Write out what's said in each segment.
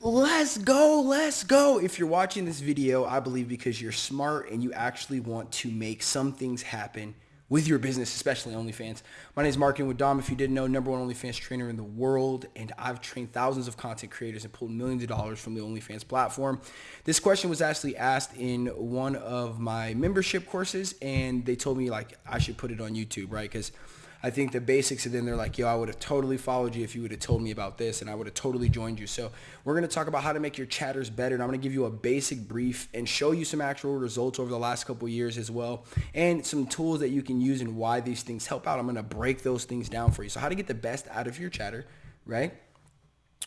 Let's go, let's go. If you're watching this video, I believe because you're smart and you actually want to make some things happen with your business, especially OnlyFans. My name is Marketing with Dom. If you didn't know, number one OnlyFans trainer in the world, and I've trained thousands of content creators and pulled millions of dollars from the OnlyFans platform. This question was actually asked in one of my membership courses, and they told me like I should put it on YouTube, right? Because I think the basics and then they're like, yo, I would have totally followed you if you would have told me about this and I would have totally joined you. So we're going to talk about how to make your chatters better. And I'm going to give you a basic brief and show you some actual results over the last couple years as well. And some tools that you can use and why these things help out. I'm going to break those things down for you. So how to get the best out of your chatter, right?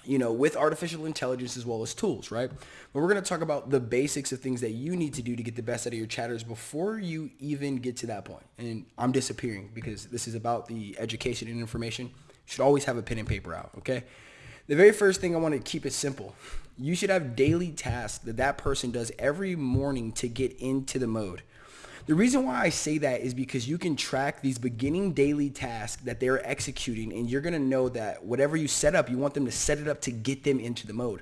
You know, with artificial intelligence as well as tools, right? But we're going to talk about the basics of things that you need to do to get the best out of your chatters before you even get to that point. And I'm disappearing because this is about the education and information. You should always have a pen and paper out, okay? The very first thing I want to keep it simple. You should have daily tasks that that person does every morning to get into the mode. The reason why I say that is because you can track these beginning daily tasks that they're executing and you're going to know that whatever you set up, you want them to set it up to get them into the mode.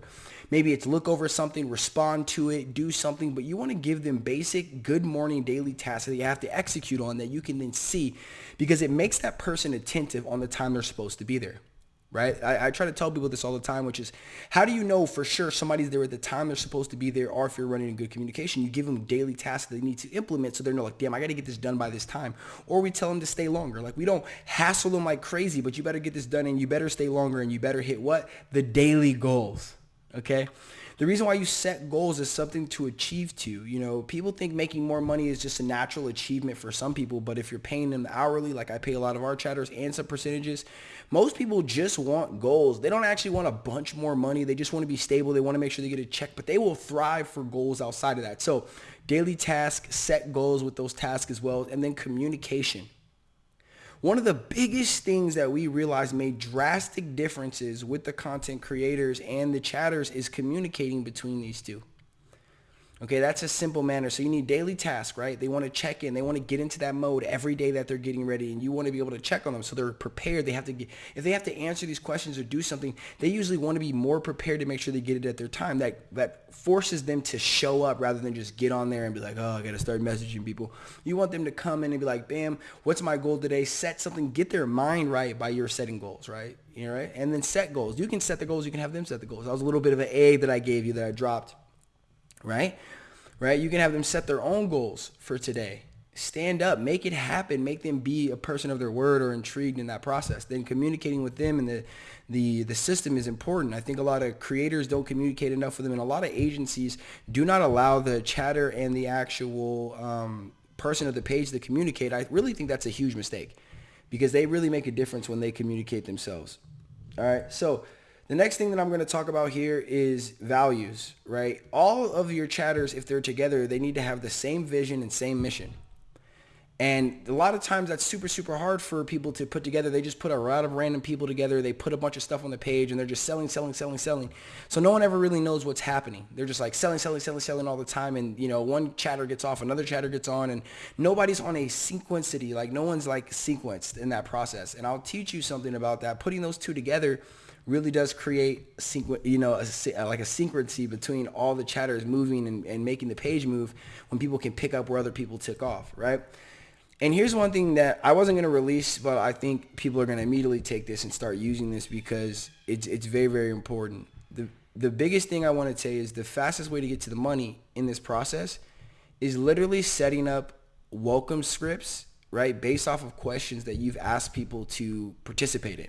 Maybe it's look over something, respond to it, do something, but you want to give them basic good morning daily tasks that you have to execute on that you can then see because it makes that person attentive on the time they're supposed to be there right? I, I, try to tell people this all the time, which is how do you know for sure somebody's there at the time they're supposed to be there or if you're running a good communication, you give them daily tasks they need to implement so they're not like, damn, I got to get this done by this time. Or we tell them to stay longer. Like we don't hassle them like crazy, but you better get this done and you better stay longer and you better hit what? The daily goals, okay? The reason why you set goals is something to achieve to. You know, people think making more money is just a natural achievement for some people, but if you're paying them hourly, like I pay a lot of our chatters and some percentages, most people just want goals. They don't actually want a bunch more money. They just want to be stable. They want to make sure they get a check, but they will thrive for goals outside of that. So daily tasks, set goals with those tasks as well, and then communication. One of the biggest things that we realized made drastic differences with the content creators and the chatters is communicating between these two. Okay, that's a simple manner. So you need daily tasks, right? They want to check in. They want to get into that mode every day that they're getting ready, and you want to be able to check on them so they're prepared. They have to get if they have to answer these questions or do something, they usually want to be more prepared to make sure they get it at their time. That that forces them to show up rather than just get on there and be like, oh, I got to start messaging people. You want them to come in and be like, bam, what's my goal today? Set something, get their mind right by your setting goals, right? You know, right? And then set goals. You can set the goals. You can have them set the goals. That was a little bit of an egg that I gave you that I dropped right? Right? You can have them set their own goals for today. Stand up, make it happen, make them be a person of their word or intrigued in that process. Then communicating with them and the the the system is important. I think a lot of creators don't communicate enough with them, and a lot of agencies do not allow the chatter and the actual um, person of the page to communicate. I really think that's a huge mistake because they really make a difference when they communicate themselves. All right, so the next thing that I'm going to talk about here is values, right? All of your chatters, if they're together, they need to have the same vision and same mission. And a lot of times that's super, super hard for people to put together. They just put a lot of random people together. They put a bunch of stuff on the page and they're just selling, selling, selling, selling. So no one ever really knows what's happening. They're just like selling, selling, selling, selling all the time. And, you know, one chatter gets off, another chatter gets on, and nobody's on a sequencity. Like no one's like sequenced in that process. And I'll teach you something about that. Putting those two together really does create sequ- you know a, like a synchrony between all the chatters moving and, and making the page move when people can pick up where other people took off right and here's one thing that I wasn't going to release, but I think people are going to immediately take this and start using this because it's it's very very important. The the biggest thing I want to say is the fastest way to get to the money in this process is literally setting up welcome scripts, right, based off of questions that you've asked people to participate in.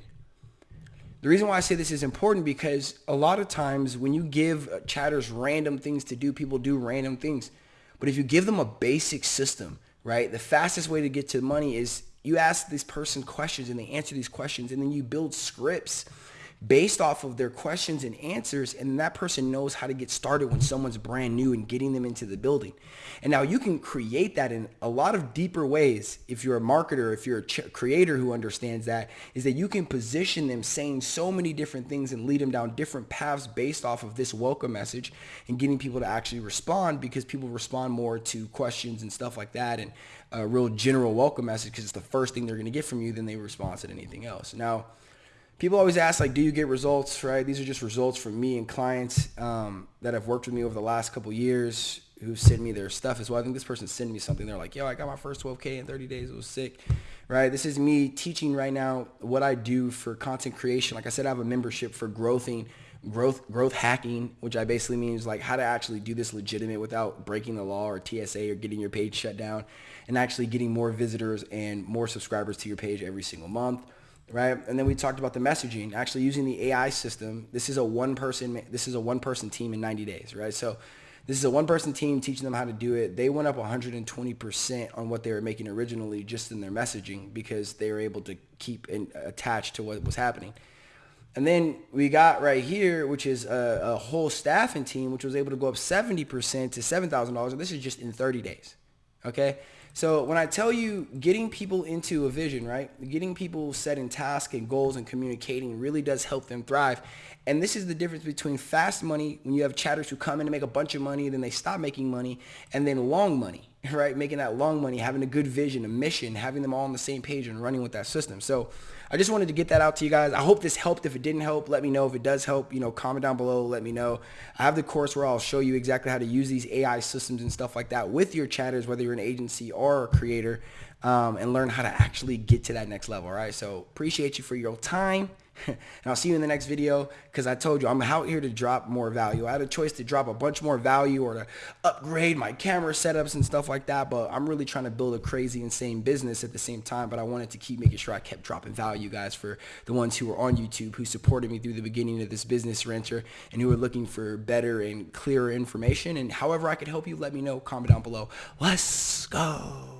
The reason why I say this is important because a lot of times when you give chatters random things to do, people do random things. But if you give them a basic system, right, the fastest way to get to money is you ask this person questions and they answer these questions and then you build scripts based off of their questions and answers and that person knows how to get started when someone's brand new and getting them into the building. And now you can create that in a lot of deeper ways if you're a marketer, if you're a creator who understands that, is that you can position them saying so many different things and lead them down different paths based off of this welcome message and getting people to actually respond because people respond more to questions and stuff like that and a real general welcome message because it's the first thing they're going to get from you than they respond to anything else. Now, people always ask like, do you get results, right? These are just results from me and clients um, that have worked with me over the last couple years who sent me their stuff as well. I think this person sent me something. They're like, yo, I got my first 12K in 30 days. It was sick, right? This is me teaching right now what I do for content creation. Like I said, I have a membership for growthing, growth, growth hacking, which I basically means like how to actually do this legitimate without breaking the law or TSA or getting your page shut down and actually getting more visitors and more subscribers to your page every single month right? And then we talked about the messaging, actually using the AI system. This is a one person, this is a one person team in 90 days, right? So this is a one person team teaching them how to do it. They went up 120% on what they were making originally just in their messaging because they were able to keep in, attached to what was happening. And then we got right here, which is a, a whole staffing team, which was able to go up 70% to $7,000. And this is just in 30 days. Okay. So when I tell you getting people into a vision, right? Getting people setting tasks and goals and communicating really does help them thrive. And this is the difference between fast money when you have chatters who come in and make a bunch of money, then they stop making money, and then long money, right? Making that long money, having a good vision, a mission, having them all on the same page and running with that system. So I just wanted to get that out to you guys. I hope this helped. If it didn't help, let me know. If it does help, you know, comment down below. Let me know. I have the course where I'll show you exactly how to use these AI systems and stuff like that with your chatters, whether you're an agency or a creator, um, and learn how to actually get to that next level. All right. So appreciate you for your time. and I'll see you in the next video because I told you I'm out here to drop more value. I had a choice to drop a bunch more value or to upgrade my camera setups and stuff like that, but I'm really trying to build a crazy, insane business at the same time, but I wanted to keep making sure I kept dropping value, guys, for the ones who are on YouTube, who supported me through the beginning of this business venture and who are looking for better and clearer information. And however I could help you, let me know. Comment down below. Let's go.